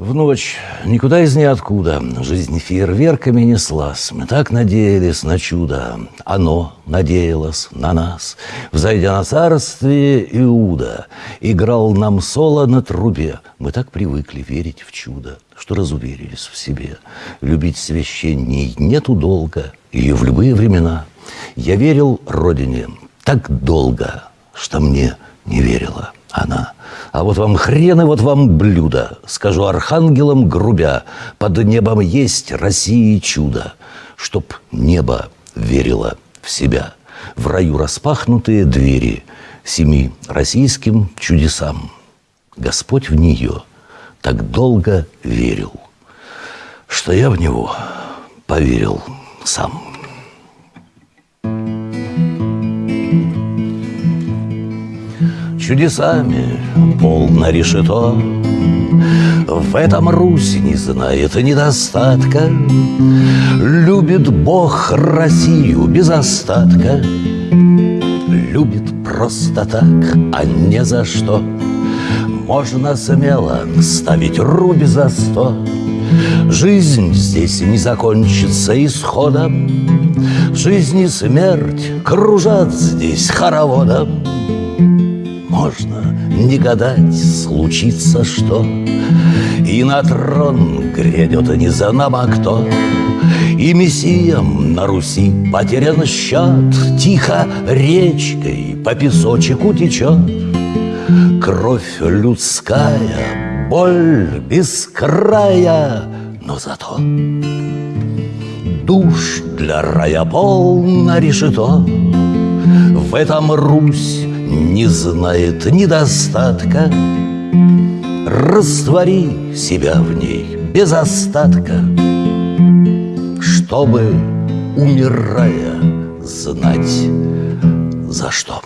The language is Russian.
В ночь, никуда из ниоткуда, жизнь фейерверками неслась. Мы так надеялись на чудо, оно надеялось на нас. Взойдя на царствие Иуда, играл нам соло на трубе. Мы так привыкли верить в чудо, что разуверились в себе. Любить священней нету долга, и в любые времена. Я верил Родине так долго, что мне не верила она. А вот вам хрен и вот вам блюдо, скажу архангелам грубя, под небом есть России чудо, чтоб небо верило в себя. В раю распахнутые двери семи российским чудесам. Господь в нее так долго верил, что я в него поверил сам. Чудесами полно решето. В этом Русь не знает недостатка, Любит Бог Россию без остатка, Любит просто так, а не за что. Можно смело ставить руби за сто, Жизнь здесь не закончится исходом, Жизнь и смерть кружат здесь хороводом можно не гадать, случится что. И на трон грядет не за нам, а кто. И мессиям на Руси потерян счет, Тихо речкой по песочку течет. Кровь людская, боль без края, но зато душ для рая полно решето. В этом Русь не знает недостатка. Раствори себя в ней без остатка, Чтобы, умирая, знать за что.